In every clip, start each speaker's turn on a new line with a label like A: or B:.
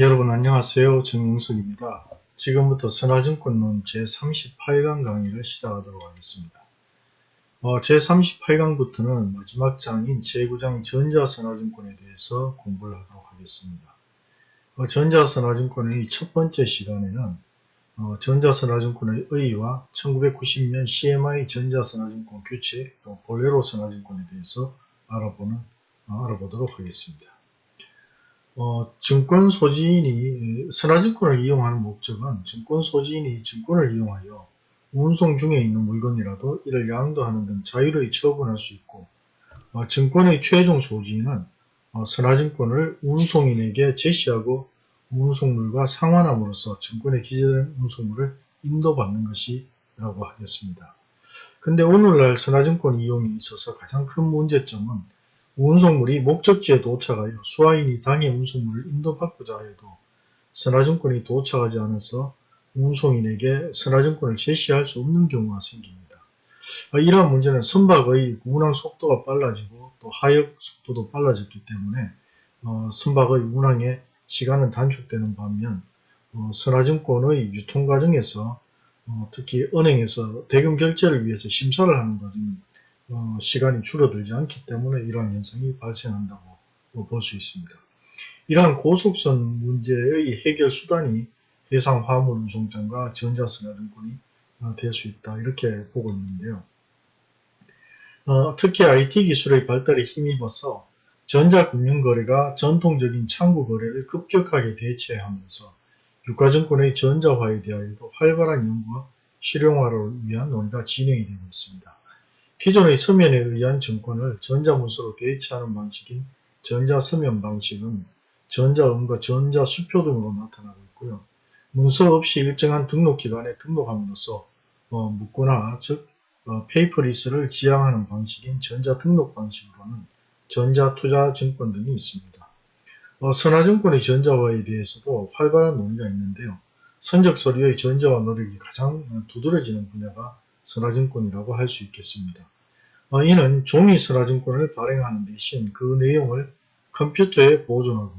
A: 여러분 안녕하세요. 정영석입니다. 지금부터 선화증권론 제38강 강의를 시작하도록 하겠습니다. 어, 제38강부터는 마지막 장인 제9장 전자선화증권에 대해서 공부를 하도록 하겠습니다. 어, 전자선화증권의 첫 번째 시간에는 어, 전자선화증권의 의의와 1990년 CMI 전자선화증권 규칙 또 볼레로 선화증권에 대해서 알아보는, 어, 알아보도록 하겠습니다. 어, 증권 소지인이 선화증권을 이용하는 목적은 증권 소지인이 증권을 이용하여 운송 중에 있는 물건이라도 이를 양도하는 등 자유로이 처분할 수 있고 어, 증권의 최종 소지인은 어, 선화증권을 운송인에게 제시하고 운송물과 상환함으로써 증권에 기재된 운송물을 인도받는 것이라고 하겠습니다. 근데 오늘날 선화증권 이용에 있어서 가장 큰 문제점은 운송물이 목적지에 도착하여 수화인이 당해 운송물을 인도받고자 하여도 선화증권이 도착하지 않아서 운송인에게 선화증권을 제시할 수 없는 경우가 생깁니다. 아, 이러한 문제는 선박의 운항 속도가 빨라지고 또 하역 속도도 빨라졌기 때문에 어, 선박의 운항에 시간은 단축되는 반면 어, 선화증권의 유통 과정에서 어, 특히 은행에서 대금 결제를 위해서 심사를 하는 과정은 어, 시간이 줄어들지 않기 때문에 이러한 현상이 발생한다고 볼 수 있습니다. 이러한 고속선 문제의 해결 수단이 해상 화물 운송장과 전자선화증권이 어, 될수 있다 이렇게 보고 있는데요. 어, 특히 IT 기술의 발달에 힘입어서 전자금융거래가 전통적인 창구거래를 급격하게 대체하면서 유가증권의 전자화에 대하여도 활발한 연구와 실용화를 위한 논의가 진행이 되고 있습니다. 기존의 서면에 의한 증권을 전자문서로 대체하는 방식인 전자서면 방식은 전자음과 전자수표 등으로 나타나고 있고요. 문서 없이 일정한 등록기관에 등록함으로써 어, 묻거나 즉 어, 페이퍼리스를 지향하는 방식인 전자등록 방식으로는 전자투자증권 등이 있습니다. 어, 선화증권의 전자화에 대해서도 활발한 논의가 있는데요. 선적서류의 전자화 노력이 가장 두드러지는 분야가 선화증권이라고 할 수 있겠습니다. 어, 이는 종이 선화증권을 발행하는 대신 그 내용을 컴퓨터에 보존하고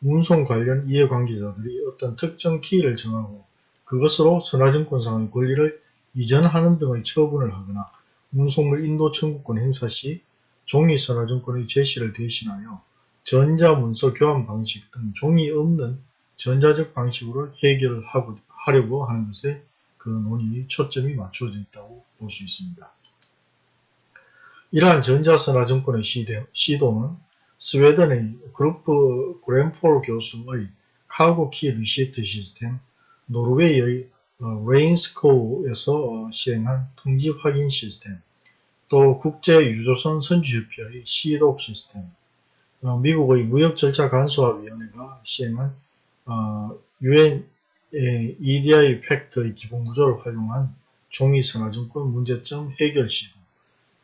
A: 운송 관련 이해관계자들이 어떤 특정 키를 정하고 그것으로 선화증권상의 권리를 이전하는 등의 처분을 하거나 운송물 인도 청구권 행사 시 종이 선하증권의 제시를 대신하여 전자문서 교환 방식 등 종이 없는 전자적 방식으로 해결하려고 하는 것에 그 논의 초점이 맞춰져 있다고 볼 수 있습니다. 이러한 전자선하증권의 시도는 스웨덴의 그루프 그랜폴 교수의 Cargo Key Receipt 시스템, 노르웨이의 레인스코에서 시행한 통지 확인 시스템, 또 국제유조선 선주협회의 시독 시스템, 어, 미국의 무역절차 간소화위원회가 시행한 UN EDI 팩트의 기본구조를 활용한 종이선화증권 문제점 해결 시도,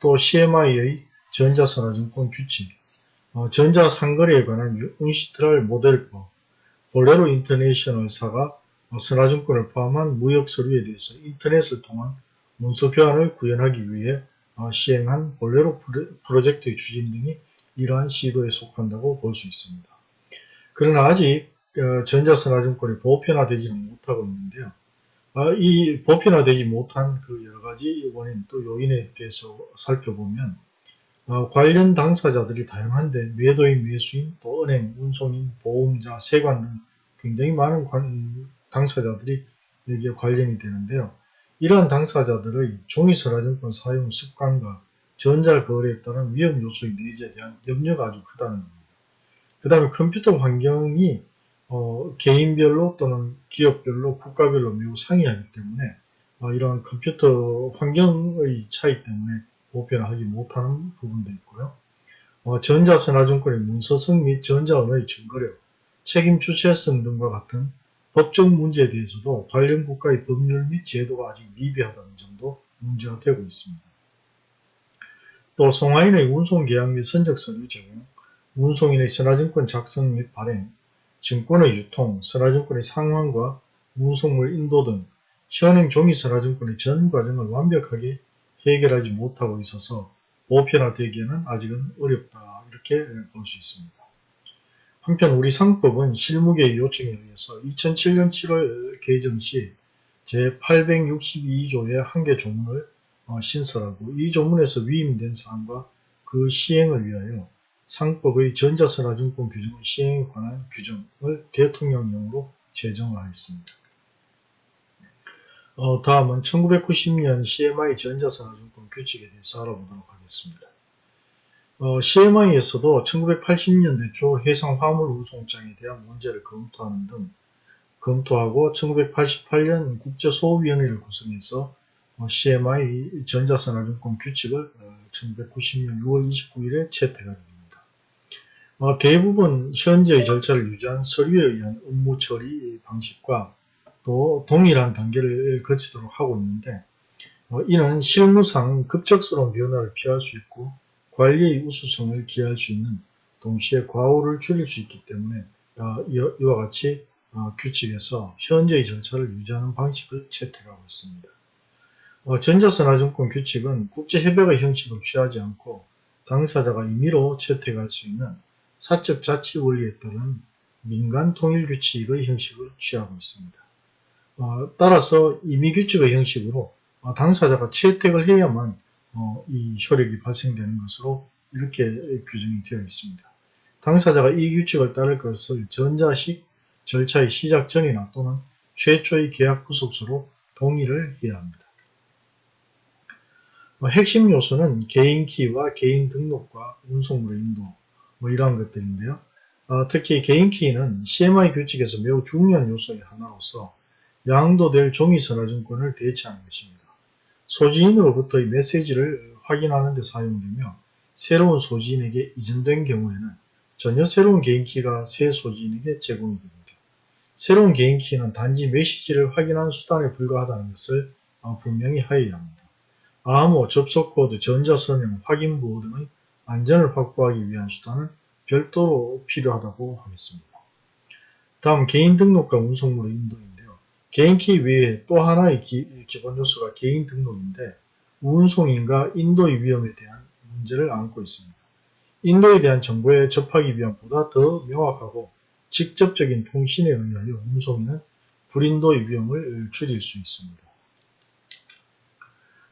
A: 또 CMI의 전자선화증권 규칙, 어, 전자상거래에 관한 운시트랄 모델법, 볼레로 인터내셔널사가 어, 선화증권을 포함한 무역서류에 대해서 인터넷을 통한 문서 교환을 구현하기 위해 어, 시행한 볼레로 프로젝트의 추진 등이 이러한 시도에 속한다고 볼 수 있습니다. 그러나 아직 어, 전자선화증권이 보편화되지는 못하고 있는데요. 아, 이 보편화되지 못한 그 여러가지 원인 또 요인에 대해서 살펴보면 어, 관련 당사자들이 다양한데 매도인, 매수인, 또 은행, 운송인, 보험자, 세관 등 굉장히 많은 당사자들이 여기에 관련이 되는데요. 이러한 당사자들의 종이선화증권 사용 습관과 전자거래에 따른 위험 요소의 내재에 대한 염려가 아주 크다는 겁니다. 그 다음에 컴퓨터 환경이 어, 개인별로 또는 기업별로 국가별로 매우 상이하기 때문에 어, 이러한 컴퓨터 환경의 차이 때문에 보편화하지 못하는 부분도 있고요. 어, 전자선화증권의 문서성 및 전자언어의 증거력, 책임 주체성 등과 같은 법적 문제에 대해서도 관련 국가의 법률 및 제도가 아직 미비하다는 점도 문제가 되고 있습니다. 또 송화인의 운송계약 및 선적서류 제공, 운송인의 선화증권 작성 및 발행, 증권의 유통, 선화증권의 상환과 운송물 인도 등 현행 종이 선화증권의 전 과정을 완벽하게 해결하지 못하고 있어서 보편화되기에는 아직은 어렵다 이렇게 볼 수 있습니다. 한편 우리 상법은 실무계의 요청에 의해서 2007년 7월 개정 시 제862조의 한 개 조문을 어, 신설하고 이 조문에서 위임된 사항과 그 시행을 위하여 상법의 전자선화증권 규정의 시행에 관한 규정을 대통령령으로 제정하였습니다. 어, 다음은 1990년 CMI 전자선화증권 규칙에 대해서 알아보도록 하겠습니다. 어, CMI에서도 1980년대 초 해상 화물 운송장에 대한 문제를 검토하는 등 검토하고 1988년 국제소위원회를 구성해서 어, CMI 전자선화증권 규칙을 어, 1990년 6월 29일에 채택하게 됩니다. 어, 대부분 현재의 절차를 유지한 서류에 의한 업무 처리 방식과 또 동일한 단계를 거치도록 하고 있는데 어, 이는 실무상 급작스러운 변화를 피할 수 있고 관리의 우수성을 기할 수 있는 동시에 과오를 줄일 수 있기 때문에 어, 이와 같이 어, 규칙에서 현재의 절차를 유지하는 방식을 채택하고 있습니다. 어, 전자선화증권 규칙은 국제협약의 형식을 취하지 않고 당사자가 임의로 채택할 수 있는 사적 자치 원리에 따른 민간 통일 규칙의 형식을 취하고 있습니다. 어, 따라서 임의 규칙의 형식으로 어, 당사자가 채택을 해야만 어, 이 효력이 발생되는 것으로 이렇게 규정이 되어 있습니다. 당사자가 이 규칙을 따를 것을 전자식 절차의 시작 전이나 또는 최초의 계약 구속서로 동의를 해야 합니다. 뭐 핵심 요소는 개인 키와 개인 등록과 운송물의 인도 뭐 이러한 것들인데요. 어, 특히 개인 키는 CMI 규칙에서 매우 중요한 요소의 하나로서 양도 될 종이선화증권을 대체하는 것입니다. 소지인으로부터의 메시지를 확인하는 데 사용되며 새로운 소지인에게 이전된 경우에는 전혀 새로운 개인키가 새 소지인에게 제공이 됩니다. 새로운 개인키는 단지 메시지를 확인하는 수단에 불과하다는 것을 어, 분명히 하여야 합니다. 암호, 접속코드, 전자서명, 확인보호 등의 안전을 확보하기 위한 수단은 별도로 필요하다고 하겠습니다. 다음 개인 등록과 운송물의 인도인데요. 개인키 외에 또 하나의 기, 본 요소가 개인 등록인데 운송인과 인도의 위험에 대한 문제를 안고 있습니다. 인도에 대한 정보에 접하기 위한 보다 더 명확하고 직접적인 통신에 의하여 운송인은 불인도의 위험을 줄일 수 있습니다.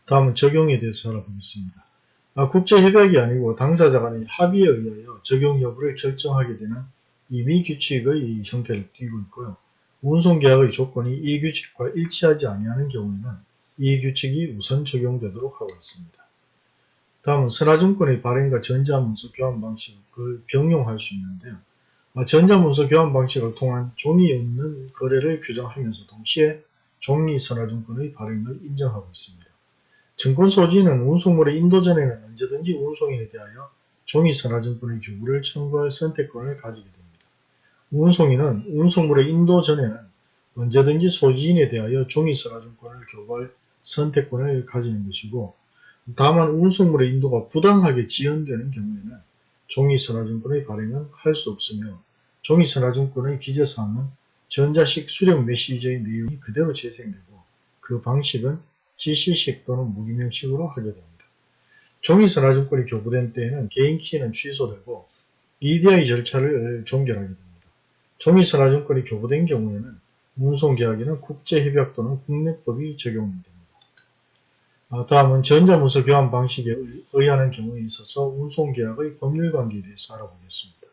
A: 다음은 적용에 대해서 알아보겠습니다. 아, 국제협약이 아니고 당사자 간의 합의에 의하여 적용 여부를 결정하게 되는 임의규칙의 형태를 띠고 있고요. 운송계약의 조건이 이 규칙과 일치하지 아니하는 경우에는 이 규칙이 우선 적용되도록 하고 있습니다. 다음은 선화증권의 발행과 전자문서 교환 방식을 병용할 수 있는데요. 아, 전자문서 교환 방식을 통한 종이 없는 거래를 규정하면서 동시에 종이 선화증권의 발행을 인정하고 있습니다. 증권 소지는 운송물의 인도 전에는 언제든지 운송인에 대하여 종이 선화증권의 교부를 청구할 선택권을 가지게 됩니다. 운송인은 운송물의 인도 전에는 언제든지 소지인에 대하여 종이 선화증권을 교부할 선택권을 가지는 것이고 다만 운송물의 인도가 부당하게 지연되는 경우에는 종이선화증권의 발행은 할 수 없으며 종이선화증권의 기재사항은 전자식 수령 메시지의 내용이 그대로 재생되고 그 방식은 지시식 또는 무기명식으로 하게 됩니다. 종이선화증권이 교부된 때에는 개인키는 취소되고 EDI 절차를 종결하게 됩니다. 종이선화증권이 교부된 경우에는 운송계약에는 국제협약 또는 국내법이 적용됩니다. 아, 다음은 전자문서 교환 방식에 의하는 경우에 있어서 운송계약의 법률관계에 대해서 알아보겠습니다.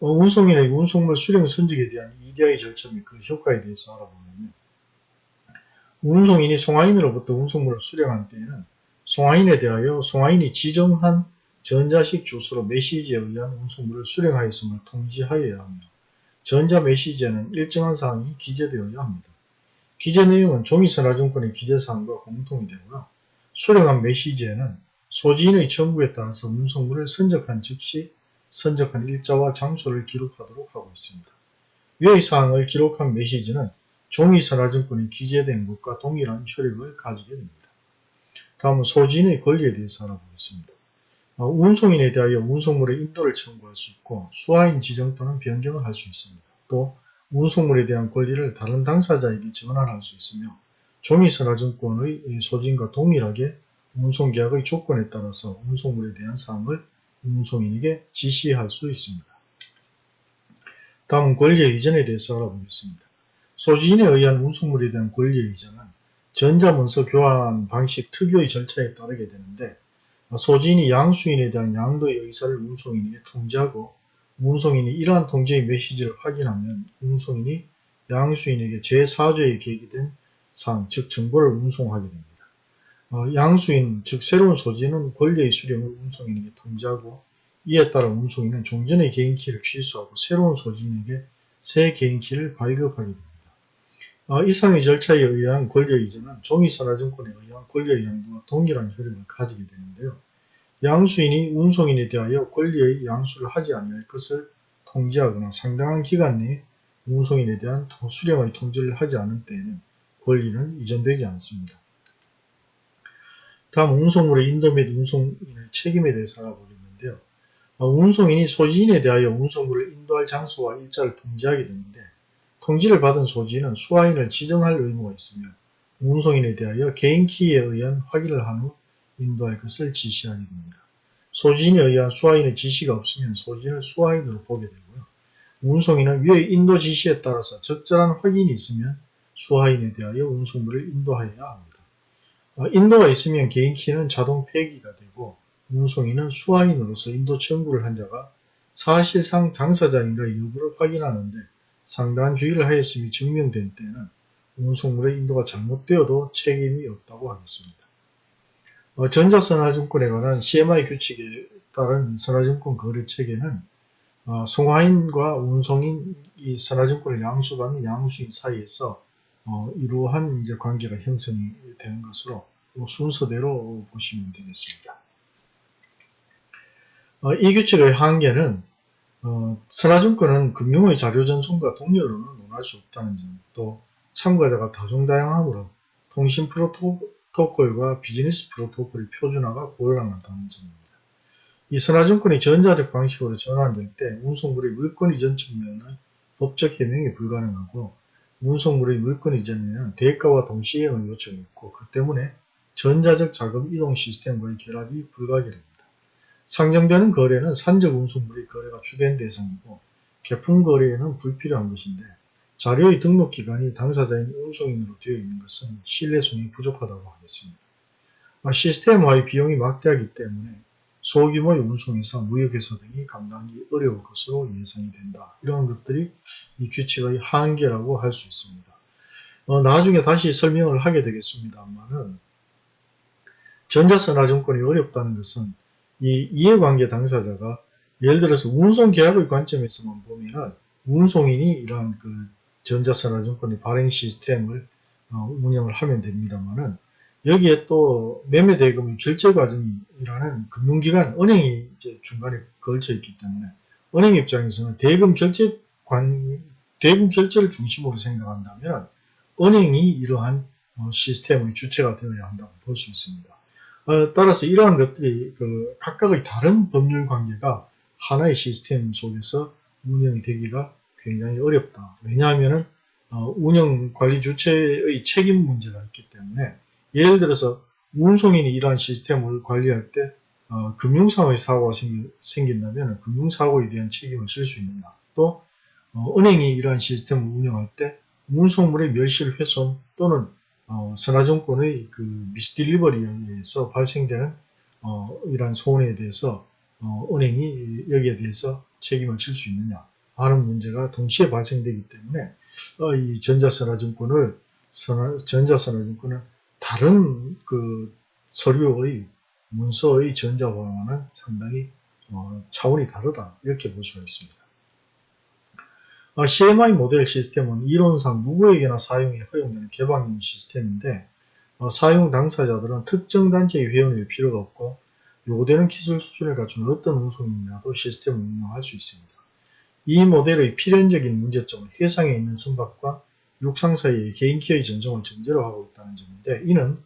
A: 어, 운송인의 운송물 수령 선적에 대한 EDI 절차 및 그 효과에 대해서 알아보면요. 운송인이 송화인으로부터 운송물을 수령한 때에는 송화인에 대하여 송화인이 지정한 전자식 주소로 메시지에 의한 운송물을 수령하였음을 통지하여야 합니다. 전자 메시지에는 일정한 사항이 기재되어야 합니다. 기재 내용은 종이선화증권의 기재사항과 공통이 되고요. 수령한 메시지에는 소지인의 청구에 따라서 문성물을 선적한 즉시 선적한 일자와 장소를 기록하도록 하고 있습니다. 위의 사항을 기록한 메시지는 종이선화증권이 기재된 것과 동일한 효력을 가지게 됩니다. 다음은 소지인의 권리에 대해서 알아보겠습니다. 어, 운송인에 대하여 운송물의 인도를 청구할 수 있고 수화인 지정 또는 변경을 할 수 있습니다. 또 운송물에 대한 권리를 다른 당사자에게 전환할 수 있으며 종이선화증권의 소진과 동일하게 운송계약의 조건에 따라서 운송물에 대한 사항을 운송인에게 지시할 수 있습니다. 다음은 권리의 이전에 대해서 알아보겠습니다. 소지인에 의한 운송물에 대한 권리의 이전은 전자문서 교환 방식 특유의 절차에 따르게 되는데 소지인이 양수인에 대한 양도의 의사를 운송인에게 통지하고 운송인이 이러한 통지의 메시지를 확인하면 운송인이 양수인에게 제4조에 계기된 사항, 즉 정보를 운송하게 됩니다. 어, 양수인, 즉 새로운 소지는 권리의 수령을 운송인에게 통지하고 이에 따라 운송인은 종전의 개인키를 취소하고 새로운 소지인에게 새 개인키를 발급하게 됩니다. 어, 이상의 절차에 의한 권리의 이전은 종이선화증권에 의한 권리의 양도와 동일한 효력을 가지게 되는데요. 양수인이 운송인에 대하여 권리의 양수를 하지 아니할 것을 통지하거나 상당한 기간 내에 운송인에 대한 수령의 통지를 하지 않은 때에는 권리는 이전되지 않습니다. 다음 운송물의 인도 및 운송인의 책임에 대해서 알아보겠는데요. 어, 운송인이 소지인에 대하여 운송물을 인도할 장소와 일자를 통지하게 되는데 통지를 받은 소지인은 수화인을 지정할 의무가 있으며 운송인에 대하여 개인 키에 의한 확인을 한 후 인도할 것을 지시하게 됩니다. 소지인에 의한 수화인의 지시가 없으면 소지인을 수화인으로 보게 되고요. 운송인은 위의 인도 지시에 따라서 적절한 확인이 있으면 수화인에 대하여 운송물을 인도하여야 합니다. 어, 인도가 있으면 개인 키는 자동 폐기가 되고 운송인은 수화인으로서 인도 청구를 한 자가 사실상 당사자인가의 여부를 확인하는데 상당한 주의를 하였음이 증명된 때는 운송물의 인도가 잘못되어도 책임이 없다고 하겠습니다. 어, 전자선화증권에 관한 CMI 규칙에 따른 선화증권 거래체계는 어, 송화인과 운송인 이 선화증권을 양수받는 양수인 사이에서 어, 이러한 이제 관계가 형성이 되는 것으로 순서대로 보시면 되겠습니다. 어, 이 규칙의 한계는 어, 선화증권은 금융의 자료 전송과 동료로는 논할 수 없다는 점, 또 참가자가 다종다양하므로 통신 프로토콜과 비즈니스 프로토콜의 표준화가 곤란하다는 점입니다. 이 선화증권이 전자적 방식으로 전환될 때 운송물의 물권 이전 측면은 법적 해명이 불가능하고 운송물의 물권 이전에는 대가와 동시행의 요청이 있고 그 때문에 전자적 자금 이동 시스템과의 결합이 불가결합니다. 상정되는 거래는 산적 운송물의 거래가 주된 대상이고 개품 거래에는 불필요한 것인데 자료의 등록 기간이 당사자인 운송인으로 되어 있는 것은 신뢰성이 부족하다고 하겠습니다. 아, 시스템화의 비용이 막대하기 때문에 소규모의 운송에서 무역회사 등이 감당하기 어려울 것으로 예상이 된다. 이런 것들이 이 규칙의 한계라고 할 수 있습니다. 어, 나중에 다시 설명을 하게 되겠습니다만은 전자선화증권이 어렵다는 것은 이 이해관계 당사자가 예를 들어서 운송계약의 관점에서만 보면 운송인이 이러한 그 전자선화증권의 발행 시스템을 어, 운영을 하면 됩니다만은 여기에 또 매매 대금의 결제 과정이라는 금융기관, 은행이 이제 중간에 걸쳐 있기 때문에 은행 입장에서는 대금 결제 관, 대금 결제를 중심으로 생각한다면 은행이 이러한 어, 시스템의 주체가 되어야 한다고 볼 수 있습니다. 어, 따라서 이러한 것들이 그 각각의 다른 법률 관계가 하나의 시스템 속에서 운영이 되기가 굉장히 어렵다. 왜냐하면 어, 운영 관리 주체의 책임 문제가 있기 때문에 예를 들어서 운송인이 이러한 시스템을 관리할 때 어, 금융상의 사고가 생긴, 다면 금융사고에 대한 책임을 질 수 있느냐 또 어, 은행이 이러한 시스템을 운영할 때 운송물의 멸실 훼손 또는 어, 선화증권의 그 미스딜리버리에 의해서 발생되는 어, 이러한 소원에 대해서 어, 은행이 여기에 대해서 책임을 질 수 있느냐 하는 문제가 동시에 발생되기 때문에 어, 이 전자선화증권을 선화, 전자선화증권을 다른 그 서류의 문서의 전자화와는 상당히 어, 차원이 다르다 이렇게 볼 수가 있습니다. 어, CMI 모델 시스템은 이론상 누구에게나 사용이 허용되는 개방형 시스템인데 어, 사용 당사자들은 특정 단체의 회원일 필요가 없고 요구되는 기술 수준을 갖춘 어떤 운송인이라도 시스템을 운영할 수 있습니다. 이 모델의 필연적인 문제점은 해상에 있는 선박과 육상 사이의 개인키의 전송을 전제로 하고 있다는 점인데 이는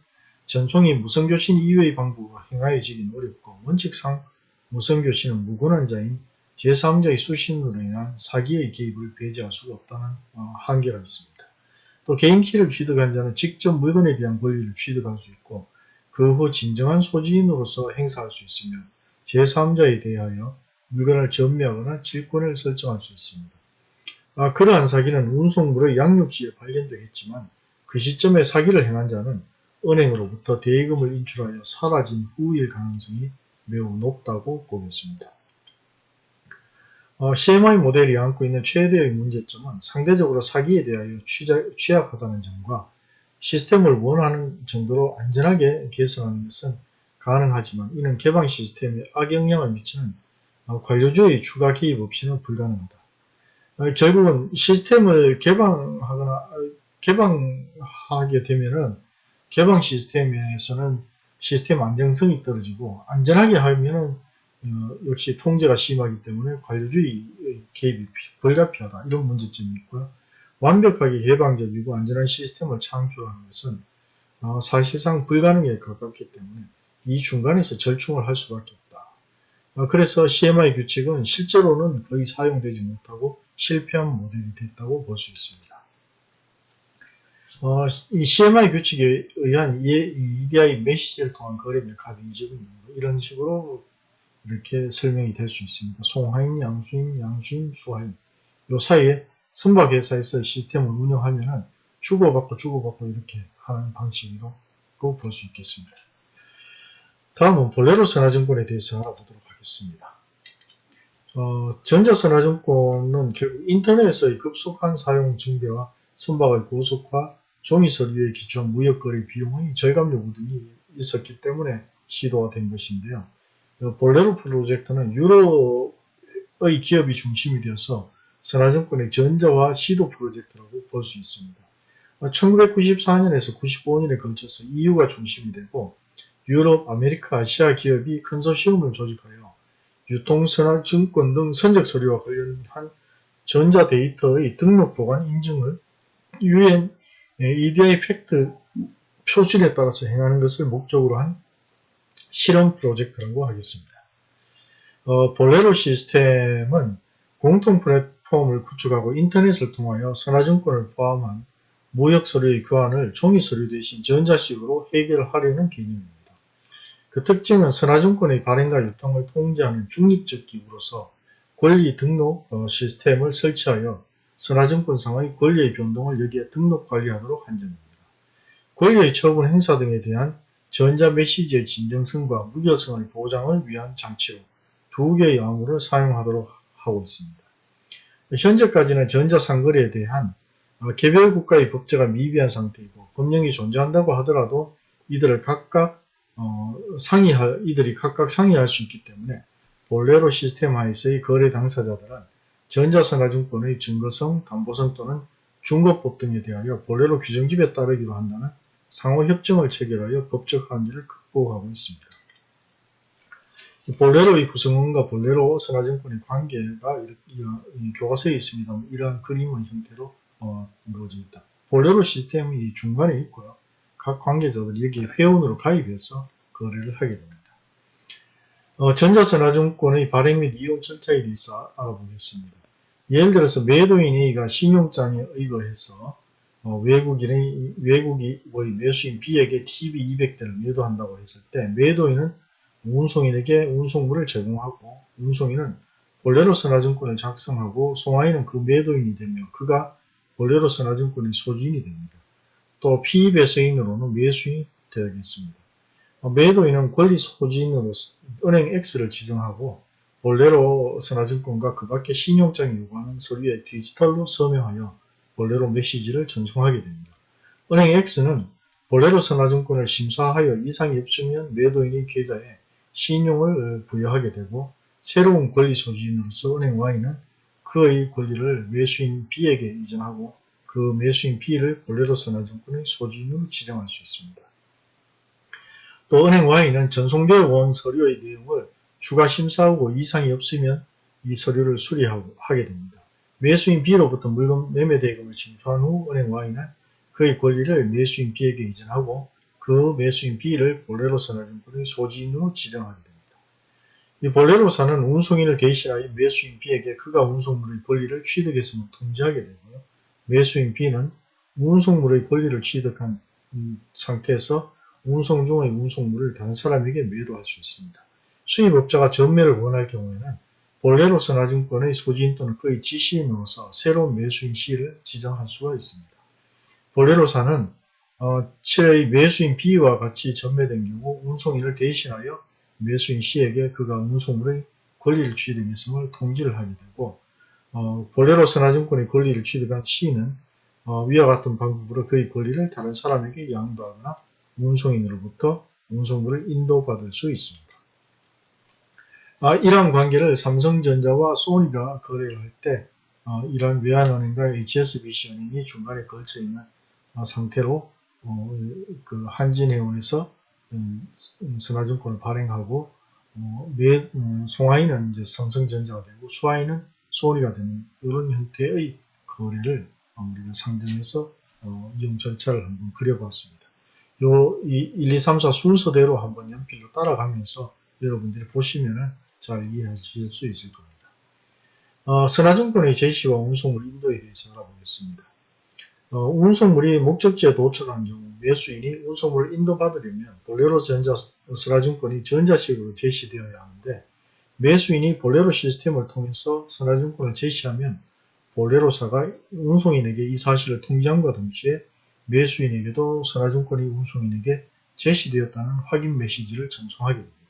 A: 전송이 무선교신 이외의 방법으로 행하여지기는 어렵고 원칙상 무선교신은 무관한 자인 제3자의 수신으로 인한 사기의 개입을 배제할 수가 없다는 어, 한계가 있습니다. 또 개인키를 취득한 자는 직접 물건에 대한 권리를 취득할 수 있고 그 후 진정한 소지인으로서 행사할 수 있으며 제3자에 대하여 물건을 전매하거나 질권을 설정할 수 있습니다. 아, 그러한 사기는 운송물의 양육지에 발견되겠지만 그 시점에 사기를 행한 자는 은행으로부터 대금을 인출하여 사라진 후일 가능성이 매우 높다고 보겠습니다. 어, CMI 모델이 안고 있는 최대의 문제점은 상대적으로 사기에 대하여 취약하다는 점과 시스템을 원하는 정도로 안전하게 개선하는 것은 가능하지만 이는 개방 시스템에 악영향을 미치는 어, 관료주의 추가 개입 없이는 불가능하다. 어, 결국은 시스템을 개방하거나 어, 개방하게 되면은 개방 시스템에서는 시스템 안정성이 떨어지고 안전하게 하면은 어, 역시 통제가 심하기 때문에 관료주의 개입이 불가피하다 이런 문제점이 있고요. 완벽하게 개방적 이고 안전한 시스템을 창출하는 것은 어, 사실상 불가능에 가깝기 때문에 이 중간에서 절충을 할 수밖에 없다. 어, 그래서 CMI 규칙은 실제로는 거의 사용되지 못하고 실패한 모델이 됐다고 볼 수 있습니다. 어, 이 CMI 규칙에 의한 EDI 메시지를 통한 거래 메카드 이적은 이런 식으로 이렇게 설명이 될 수 있습니다. 송하인, 양수인, 양수인, 수하인 요 사이에 선박회사에서 시스템을 운영하면 주고받고 주고받고 이렇게 하는 방식으로 볼수 있겠습니다. 다음은 볼레로 선화증권에 대해서 알아보도록 하겠습니다. 어, 전자선화증권은 결국 인터넷의 급속한 사용 증대와 선박의 고속화, 종이서류에 기초한 무역거래 비용의 절감 요구 등이 있었기 때문에 시도가 된 것인데요. 볼레로 프로젝트는 유럽의 기업이 중심이 되어서 선하증권의 전자화 시도 프로젝트라고 볼 수 있습니다. 1994년에서 95년에 걸쳐서 EU가 중심이 되고 유럽, 아메리카, 아시아 기업이 컨소시엄을 조직하여 유통선하증권 등 선적 서류와 관련한 전자데이터의 등록 보관 인증을 UN EDIFACT 표준에 따라서 행하는 것을 목적으로 한 실험 프로젝트라고 하겠습니다. 어, 볼레로 시스템은 공통 플랫폼을 구축하고 인터넷을 통하여 선하증권을 포함한 무역 서류의 교환을 종이 서류 대신 전자식으로 해결하려는 개념입니다. 그 특징은 선하증권의 발행과 유통을 통제하는 중립적 기구로서 권리 등록 어, 시스템을 설치하여 선화증권상의 권리의 변동을 여기에 등록 관리하도록 한 점입니다. 권리의 처분 행사 등에 대한 전자 메시지의 진정성과 무결성의 보장을 위한 장치로 두 개의 암호를 사용하도록 하고 있습니다. 현재까지는 전자상거래에 대한 어, 개별 국가의 법제가 미비한 상태이고 법령이 존재한다고 하더라도 이들을 각각 어, 상의할 이들이 각각 상의할 수 있기 때문에 볼레로 시스템 하에서의 거래 당사자들은 전자선화증권의 증거성, 담보성 또는 중거법 등에 대하여 볼레로 규정집에 따르기로 한다는 상호 협정을 체결하여 법적 한계를 극복하고 있습니다. 볼레로의 구성원과 볼레로 선화증권의 관계가 교과서에 있습니다. 이러한 그림의 형태로 어, 이루어져 있다. 볼레로 시스템이 중간에 있고요. 각 관계자들이 여기에 회원으로 가입해서 거래를 하게 됩니다. 어, 전자선화증권의 발행 및 이용 절차에 대해서 알아보겠습니다. 예를 들어서 매도인 A가 신용장에 의거해서 어, 외국인의, 외국의 매수인 B에게 TB200대를 매도한다고 했을 때 매도인은 운송인에게 운송물을 제공하고 운송인은 볼레로 선화증권을 작성하고 송화인은 그 매도인이 되며 그가 볼레로 선화증권의 소지인이 됩니다. 또 피배서인으로는 매수인이 되겠습니다. 어, 매도인은 권리 소지인으로 은행 X를 지정하고 볼레로 선화증권과 그 밖에 신용장이 요구하는 서류에 디지털로 서명하여 볼레로 메시지를 전송하게 됩니다. 은행 X는 볼레로 선화증권을 심사하여 이상이 없으면 매도인의 계좌에 신용을 부여하게 되고 새로운 권리 소지인으로서 은행 Y는 그의 권리를 매수인 B에게 이전하고 그 매수인 B를 볼레로 선화증권의 소지인으로 지정할 수 있습니다. 또 은행 Y는 전송되어 온 서류의 내용을 추가 심사하고 이상이 없으면 이 서류를 수리하게 됩니다. 매수인 B로부터 물건 매매 대금을 징수한 후 은행 Y는 그의 권리를 매수인 B에게 이전하고 그 매수인 B를 볼레로 선화증권의 소지인으로 지정하게 됩니다. 이 볼레로사는 운송인을 대신하여 매수인 B에게 그가 운송물의 권리를 취득해서 통지하게 되고요. 매수인 B는 운송물의 권리를 취득한 상태에서 운송 중의 운송물을 다른 사람에게 매도할 수 있습니다. 수입업자가 전매를 원할 경우에는 본래로 선화증권의 소지인 또는 그의 지시인으로서 새로운 매수인 C를 지정할 수가 있습니다. 본래로사는 어, 7의 매수인 B와 같이 전매된 경우 운송인을 대신하여 매수인 C에게 그가 운송물의 권리를 취득했음을 통지를 하게 되고 어, 본래로 선화증권의 권리를 취득한 C는 어, 위와 같은 방법으로 그의 권리를 다른 사람에게 양도하거나 운송인으로부터 운송물을 인도받을 수 있습니다. 아, 이러한 관계를 삼성전자와 소니가 거래를 할때 어, 이러한 외환은행과 HSBC 은행이 중간에 걸쳐 있는 어, 상태로 어, 그 한진해운에서 음, 선화증권을 발행하고 음, 송하인은 이제 삼성전자가 되고 수하인은 소니가 되는 이런 형태의 거래를 우리가 상정해서 어, 이용 절차를 한번 그려봤습니다. 요 1, 2, 3, 4 순서대로 한번 연필로 따라가면서 여러분들이 보시면 잘 이해하실 수 있을 겁니다. 어, 선화증권의 제시와 운송물 인도에 대해서 알아보겠습니다. 어, 운송물이 목적지에 도착한 경우 매수인이 운송물을 인도받으려면 볼레로 전자 선화증권이 전자식으로 제시되어야 하는데 매수인이 볼레로 시스템을 통해서 선화증권을 제시하면 볼레로사가 운송인에게 이 사실을 통지함과 동시에 매수인에게도 선화증권이 운송인에게 제시되었다는 확인 메시지를 전송하게 됩니다.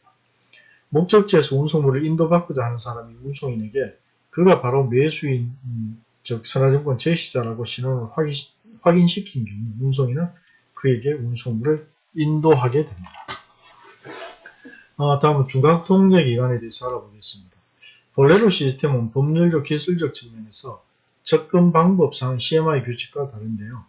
A: 목적지에서 운송물을 인도받고자 하는 사람이 운송인에게 그가 바로 매수인 음, 즉 선화증권 제시자라고 신원을 확인, 확인시킨 경우 운송인은 그에게 운송물을 인도하게 됩니다. 아, 다음은 중각통제기간에 대해서 알아보겠습니다. 볼레로 시스템은 법률적 기술적 측면에서 접근 방법상 CMI 규칙과 다른데요.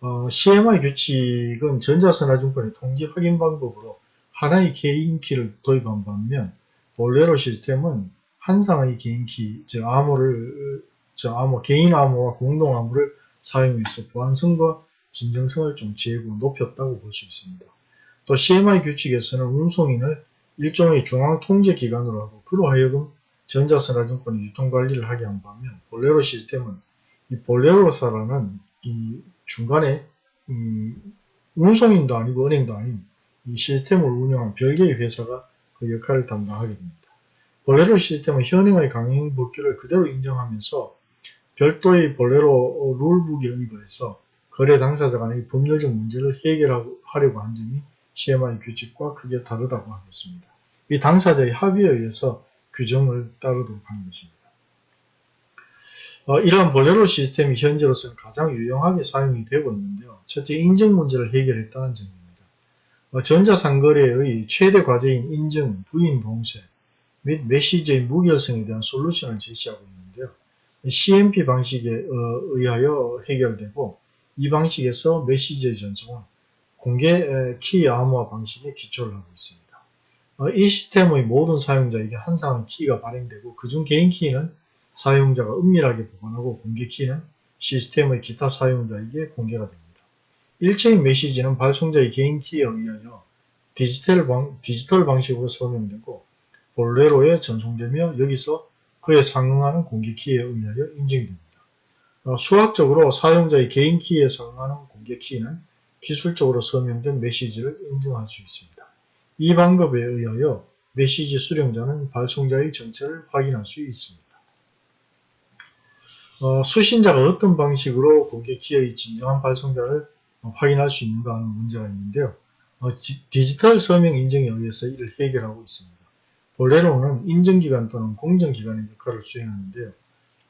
A: 어, CMI 규칙은 전자선화증권의 통지 확인 방법으로 하나의 개인키를 도입한 반면 볼레로 시스템은 한 쌍의 개인키, 즉 암호를, 즉 암호, 개인 암호와 공동 암호를 사용해서 보안성과 진정성을 좀 제고 높였다고 볼 수 있습니다. 또 CMI 규칙에서는 운송인을 일종의 중앙 통제 기관으로 하고 그로 하여금 전자선화증권의 유통관리를 하게 한 반면 볼레로 시스템은 이 볼레로사라는 이 중간에 음, 운송인도 아니고 은행도 아닌 이 시스템을 운영한 별개의 회사가 그 역할을 담당하게 됩니다. 볼레로 시스템은 현행의 강행 법규를 그대로 인정하면서 별도의 볼레로 룰북에 의거해서 거래 당사자 간의 법률적 문제를 해결하려고 한 점이 CMI 규칙과 크게 다르다고 하겠습니다. 이 당사자의 합의에 의해서 규정을 따르도록 하는 것입니다. 어, 이러한 볼레로 시스템이 현재로서는 가장 유용하게 사용이 되고 있는데요. 첫째, 인증 문제를 해결했다는 점입니다. 어, 전자상거래의 최대 과제인 인증, 부인 봉쇄 및 메시지의 무결성에 대한 솔루션을 제시하고 있는데요. CMP 방식에 어, 의하여 해결되고 이 방식에서 메시지의 전송은 공개 키 암호화 방식에 기초를 하고 있습니다. 어, 이 시스템의 모든 사용자에게 한 쌍의 키가 발행되고 그중 개인 키는 사용자가 은밀하게 보관하고 공개 키는 시스템의 기타 사용자에게 공개가 됩니다. 일체인 메시지는 발송자의 개인 키에 의하여 디지털, 방, 디지털 방식으로 설명되고 볼레로에 전송되며 여기서 그에 상응하는 공개 키에 의하여 인증됩니다. 어, 수학적으로 사용자의 개인 키에 상응하는 공개 키는 기술적으로 설명된 메시지를 인증할 수 있습니다. 이 방법에 의하여 메시지 수령자는 발송자의 정체를 확인할 수 있습니다. 어, 수신자가 어떤 방식으로 공개 키의 진정한 발송자를 확인할 수 있는가 하는 문제가 있는데요. 어, 디지털 서명 인증에 의해서 이를 해결하고 있습니다. 볼레로는 인증기관 또는 공정기관의 역할을 수행하는데요.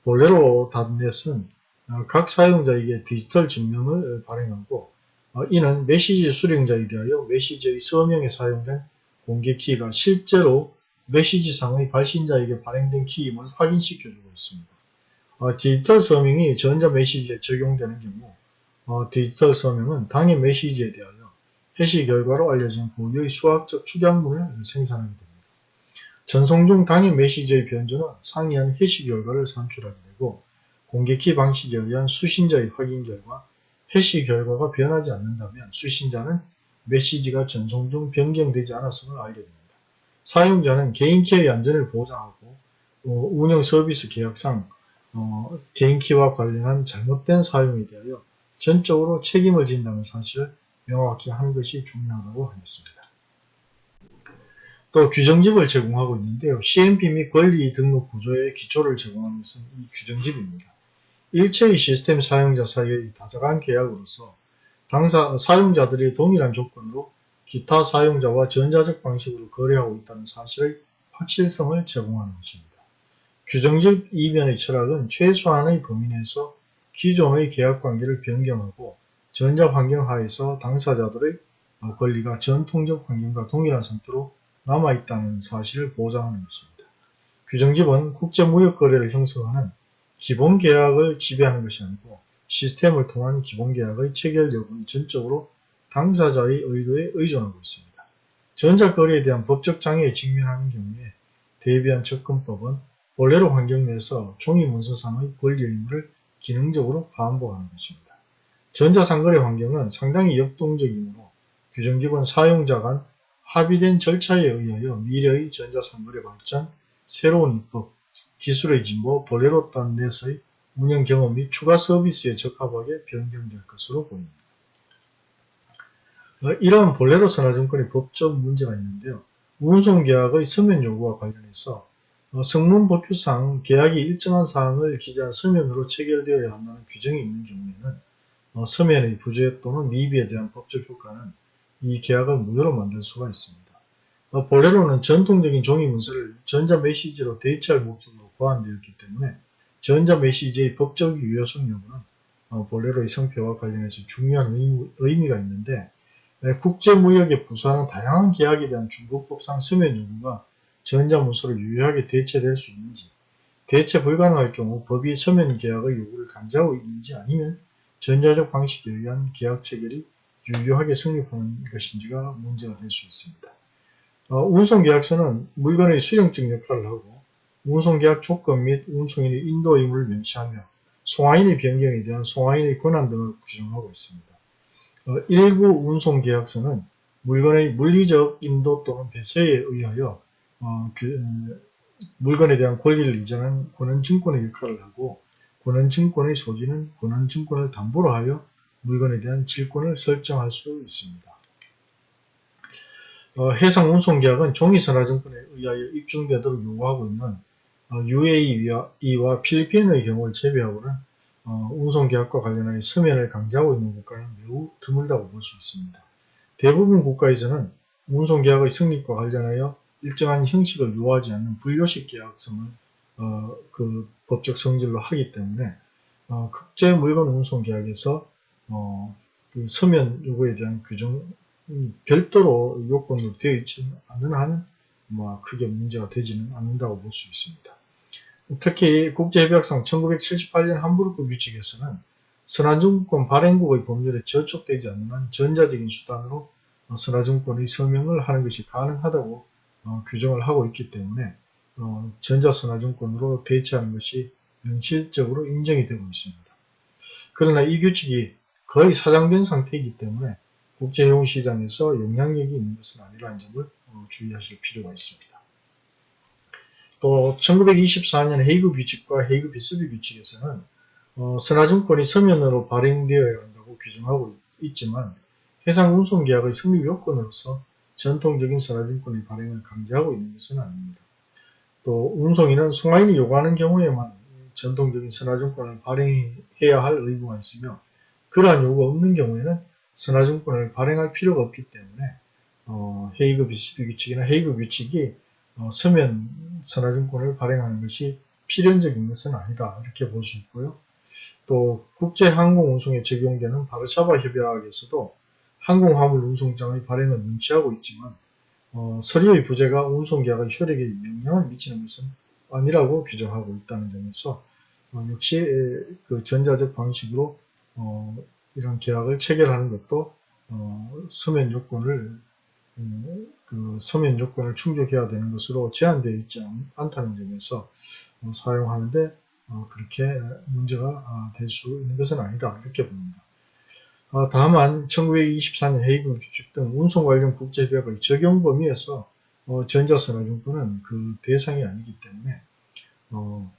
A: 볼레로 닷넷은 어, 각 사용자에게 디지털 증명을 발행하고 어, 이는 메시지 수령자에 대하여 메시지의 서명에 사용된 공개 키가 실제로 메시지상의 발신자에게 발행된 키임을 확인시켜주고 있습니다. 디지털 서명이 전자 메시지에 적용되는 경우 어, 디지털 서명은 당의 메시지에 대하여 해시 결과로 알려진 고유의 수학적 축약물을 생산하게 됩니다. 전송 중 당의 메시지의 변조는 상이한 해시 결과를 산출하게 되고 공개키 방식에 의한 수신자의 확인 결과 해시 결과가 변하지 않는다면 수신자는 메시지가 전송 중 변경되지 않았음을 알게 됩니다. 사용자는 개인키의 안전을 보장하고 어, 운영 서비스 계약상 어, 개인키와 관련한 잘못된 사용에 대하여 전적으로 책임을 진다는 사실을 명확히 하는 것이 중요하다고 하겠습니다. 또 규정집을 제공하고 있는데요. CMP 및 권리 등록 구조의 기초를 제공하는 것은 이 규정집입니다. 일체의 시스템 사용자 사이의 다자간 계약으로서 당사 사용자들이 동일한 조건으로 기타 사용자와 전자적 방식으로 거래하고 있다는 사실의 확실성을 제공하는 것입니다. 규정적 이면의 철학은 최소한의 범위 내에서 기존의 계약관계를 변경하고 전자환경 하에서 당사자들의 권리가 전통적 환경과 동일한 상태로 남아있다는 사실을 보장하는 것입니다. 규정집은 국제무역거래를 형성하는 기본계약을 지배하는 것이 아니고 시스템을 통한 기본계약의 체결 여부는 전적으로 당사자의 의도에 의존하고 있습니다. 전자거래에 대한 법적 장애에 직면하는 경우에 대비한 접근법은 본래로 환경 내에서 종이 문서상의 권리 의무를 기능적으로 반복하는 것입니다. 전자상거래 환경은 상당히 역동적이므로 규정집은 사용자 간 합의된 절차에 의하여 미래의 전자상거래 발전, 새로운 입법, 기술의 진보, 볼레로 딴 내에서의 운영 경험 및 추가 서비스에 적합하게 변경될 것으로 보입니다. 어, 이러한 볼레로 선화증권의 법적 문제가 있는데요. 운송계약의 서면 요구와 관련해서 어, 성문법규상 계약이 일정한 사항을 기재한 서면으로 체결되어야 한다는 규정이 있는 경우에는 어, 서면의 부재 또는 미비에 대한 법적 효과는 이 계약을 무효로 만들 수가 있습니다. 본래로는 전통적인 종이 문서를 전자 메시지로 대체할 목적으로 고안되었기 때문에 전자 메시지의 법적 유효성 여부는 본래로의 성표와 관련해서 중요한 의미, 가 있는데 국제무역에 부수하는 다양한 계약에 대한 중국법상 서면 요구가 전자문서로 유효하게 대체될 수 있는지 대체 불가능할 경우 법이 서면 계약의 요구를 강제하고 있는지 아니면 전자적 방식에 의한 계약 체결이 유효하게 성립하는 것인지가 문제가 될 수 있습니다. 어, 운송계약서는 물건의 수령적 역할을 하고 운송계약 조건 및 운송인의 인도 의무를 명시하며 송화인의 변경에 대한 송화인의 권한 등을 규정하고 있습니다. 어, 일부 운송계약서는 물건의 물리적 인도 또는 배세에 의하여 어, 그, 물건에 대한 권리를 이전한 권한증권의 역할을 하고 권한증권의 소지는 권한증권을 담보로 하여 물건에 대한 질권을 설정할 수 있습니다. 어, 해상운송계약은 종이선화증권에 의하여 입증되도록 요구하고 있는 어, UAE와 필리핀의 경우를 제외하고는 어, 운송계약과 관련하여 서면을 강제하고 있는 국가는 매우 드물다고 볼 수 있습니다. 대부분 국가에서는 운송계약의 성립과 관련하여 일정한 형식을 요하지 않는 불요식 계약성을 어, 그 법적 성질로 하기 때문에 어, 국제 물건 운송 계약에서 어, 그 서면 요구에 대한 규정 별도로 요건으로 되어 있지 않는 한은 뭐 크게 문제가 되지는 않는다고 볼 수 있습니다. 특히 국제협약상 1978년 함부르크 규칙에서는 선화증권 발행국의 법률에 저촉되지 않는 한 전자적인 수단으로 선화증권의 서명을 하는 것이 가능하다고 어, 규정을 하고 있기 때문에 어, 전자선화증권으로 대체하는 것이 현실적으로 인정이 되고 있습니다. 그러나 이 규칙이 거의 사장된 상태이기 때문에 국제해운시장에서 영향력이 있는 것은 아니라는 점을 어, 주의하실 필요가 있습니다. 또 1924년 헤이그 규칙과 헤이그 비스비 규칙에서는 어, 선화증권이 서면으로 발행되어야 한다고 규정하고 있지만 해상운송계약의 성립 요건으로서 전통적인 선화증권의 발행을 강제하고 있는 것은 아닙니다. 또 운송인은 송화인이 요구하는 경우에만 전통적인 선화증권을 발행해야 할 의무가 있으며 그러한 요구가 없는 경우에는 선화증권을 발행할 필요가 없기 때문에 어, 헤이그 비스비 규칙이나 헤이그 규칙이 어, 서면 선화증권을 발행하는 것이 필연적인 것은 아니다 이렇게 볼 수 있고요. 또 국제항공운송에 적용되는 바르샤바 협약에서도 항공화물 운송장의 발행을 명시하고 있지만 어, 서류의 부재가 운송계약의 효력에 영향을 미치는 것은 아니라고 규정하고 있다는 점에서 어, 역시 그 전자적 방식으로 어, 이런 계약을 체결하는 것도 어, 서면 요건을 음, 그 서면 요건을 충족해야 되는 것으로 제한되어 있지 않다는 점에서 어, 사용하는데 어, 그렇게 문제가 아, 될수 있는 것은 아니다 이렇게 봅니다. 어, 다만 1924년 헤이그 규칙 등 운송 관련 국제협약의 적용 범위에서 어, 전자선화증권은 그 대상이 아니기 때문에 어,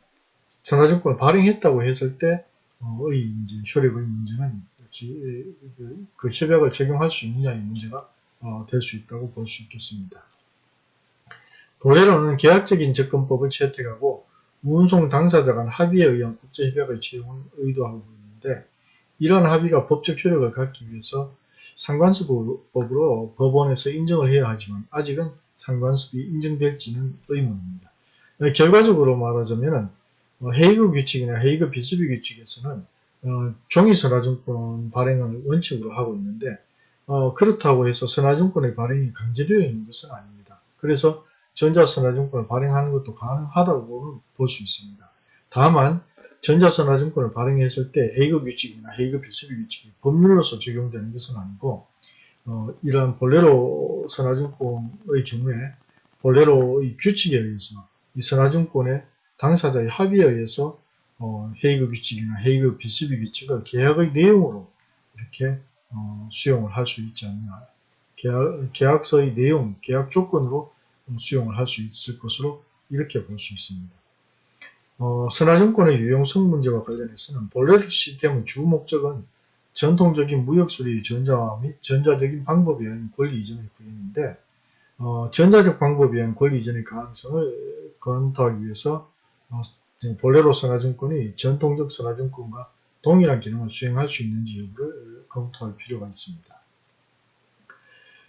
A: 선화증권을 발행했다고 했을 때의 어, 이제 효력의 문제는 그, 그 협약을 적용할 수 있느냐의 문제가 어, 될수 있다고 볼 수 있겠습니다. 본래로는 계약적인 접근법을 채택하고 운송 당사자 간 합의에 의한 국제협약의 채용을 의도하고 있는데 이러한 합의가 법적 효력을 갖기 위해서 상관습법으로 법원에서 인정을 해야 하지만 아직은 상관습이 인정될지는 의문입니다. 결과적으로 말하자면 헤이그 규칙이나 헤이그 비스비 규칙에서는 어, 종이 선화증권 발행을 원칙으로 하고 있는데 어, 그렇다고 해서 선화증권의 발행이 강제되어 있는 것은 아닙니다. 그래서 전자선화증권을 발행하는 것도 가능하다고 볼 수 있습니다. 다만 전자선화증권을 발행했을 때 헤이그 규칙이나 헤이그 비스비 규칙이 법률로서 적용되는 것은 아니고 어, 이러한 볼레로 선화증권의 경우에 볼레로의 규칙에 의해서 이 선화증권의 당사자의 합의에 의해서 어, 헤이그 규칙이나 헤이그 비스비 규칙을 계약의 내용으로 이렇게 어, 수용을 할 수 있지 않냐. 계약, 계약서의 내용, 계약 조건으로 수용을 할 수 있을 것으로 이렇게 볼 수 있습니다. 어, 선화증권의 유용성 문제와 관련해서는 볼레로 시스템의 주 목적은 전통적인 무역수리 전자화 및 전자적인 방법에 의한 권리 이전의 구현인데 어, 전자적 방법에 의한 권리 이전의 가능성을 검토하기 위해서 어, 볼레로 선화증권이 전통적 선화증권과 동일한 기능을 수행할 수 있는지 여부를 검토할 필요가 있습니다.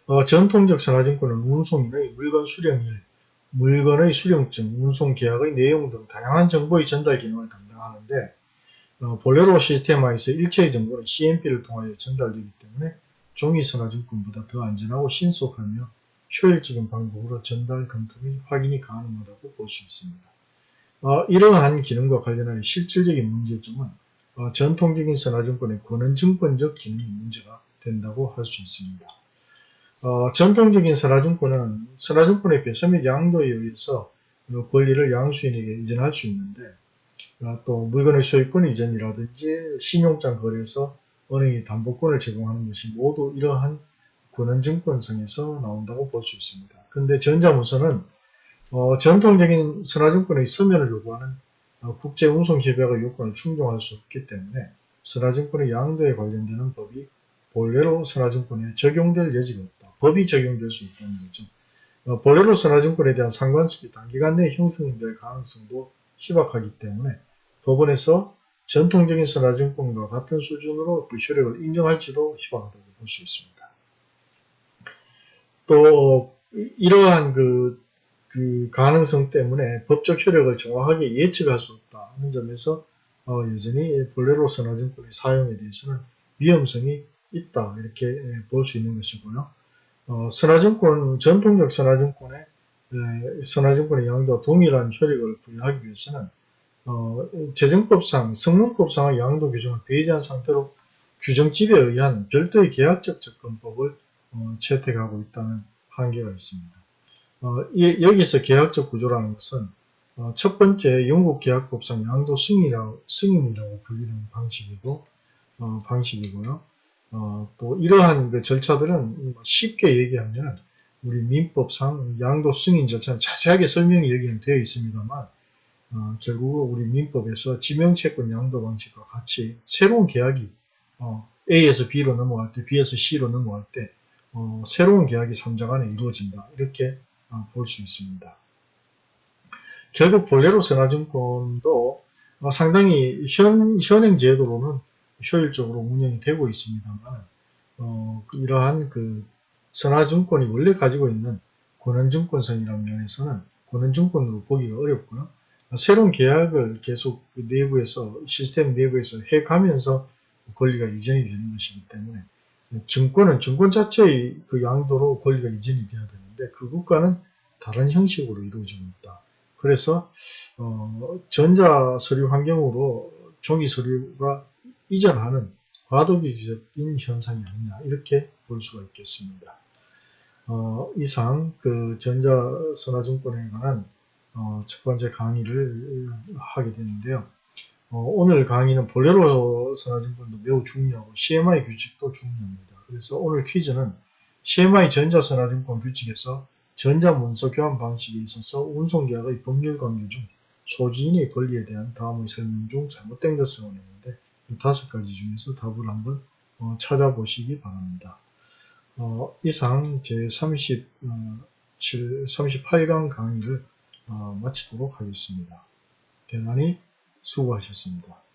A: 어, 전통적 선화증권은 운송인의 물건 수령일, 물건의 수령증, 운송계약의 내용 등 다양한 정보의 전달 기능을 담당하는데 어, 볼레로 시스템화에서 일체의 정보는 CMP를 통하여 전달되기 때문에 종이 선화증권보다 더 안전하고 신속하며 효율적인 방법으로 전달, 검토 및 확인이 가능하다고 볼 수 있습니다. 어, 이러한 기능과 관련하여 실질적인 문제점은 어, 전통적인 선화증권의 권한증권적 기능이 문제가 된다고 할 수 있습니다. 어, 전통적인 선화증권은 선화증권의 배서 및 양도에 의해서 그 권리를 양수인에게 이전할 수 있는데 어, 또 물건의 소유권 이전이라든지 신용장 거래에서 은행이 담보권을 제공하는 것이 모두 이러한 권한증권성에서 나온다고 볼 수 있습니다. 근데 전자문서는 어, 전통적인 선화증권의 서면을 요구하는 어, 국제운송협약의 요건을 충족할 수 없기 때문에 선화증권의 양도에 관련되는 법이 본래로 선화증권에 적용될 여지가. 법이 적용될 수 있다는 거죠. 어, 본래로 선화증권에 대한 상관습이 단기간 내에 형성될 가능성도 희박하기 때문에 법원에서 전통적인 선화증권과 같은 수준으로 그 효력을 인정할지도 희박하다고 볼 수 있습니다. 또 이러한 그, 그 가능성 때문에 법적 효력을 정확하게 예측할 수 없다 하는 점에서 어, 여전히 볼레로 선화증권의 사용에 대해서는 위험성이 있다 이렇게 볼 수 있는 것이고요. 어, 선화증권 전통적 선화증권의 선화증권의 양도와 동일한 효력을 부여하기 위해서는 어, 재정법상 성능법상의 양도 규정을 배제한 상태로 규정집에 의한 별도의 계약적 접근법을 어, 채택하고 있다는 한계가 있습니다. 어, 이, 여기서 계약적 구조라는 것은 어, 첫 번째 영국 계약법상 양도 승인이라고, 승인이라고 불리는 방식이고 어, 방식이고요. 어, 또 이러한 그 절차들은 쉽게 얘기하면 우리 민법상 양도 승인 절차는 자세하게 설명이 여기는 되어 있습니다만 어, 결국 우리 민법에서 지명채권 양도 방식과 같이 새로운 계약이 어, A에서 B로 넘어갈 때 B에서 C로 넘어갈 때 어, 새로운 계약이 3장 안에 이루어진다. 이렇게 어, 볼수 있습니다. 결국 볼레로 선화증권도 어, 상당히 현, 현행 제도로는 효율적으로 운영이 되고 있습니다만 어, 이러한 그 선화증권이 원래 가지고 있는 권한증권성이라는 면에서는 권한증권으로 보기가 어렵고요. 새로운 계약을 계속 그 내부에서 시스템 내부에서 해가면서 권리가 이전이 되는 것이기 때문에 증권은 증권 자체의 그 양도로 권리가 이전이 되어야 되는데 그것과는 다른 형식으로 이루어지고 있다. 그래서 어, 전자 서류 환경으로 종이 서류가 이전하는 과도기적인 현상이 아니냐 이렇게 볼 수가 있겠습니다. 어, 이상 그 전자선화증권에 관한 어, 첫 번째 강의를 하게 되는데요. 어, 오늘 강의는 볼레로 선화증권도 매우 중요하고 CMI 규칙도 중요합니다. 그래서 오늘 퀴즈는 CMI 전자선화증권 규칙에서 전자문서 교환 방식에 있어서 운송계약의 법률 관계 중 소지인의 권리에 대한 다음의 설명 중 잘못된 것을 원했는데 다섯 가지 중에서 답을 한번 어, 찾아보시기 바랍니다. 어, 이상 제 30, 38강 강의를 어, 마치도록 하겠습니다. 대단히 수고하셨습니다.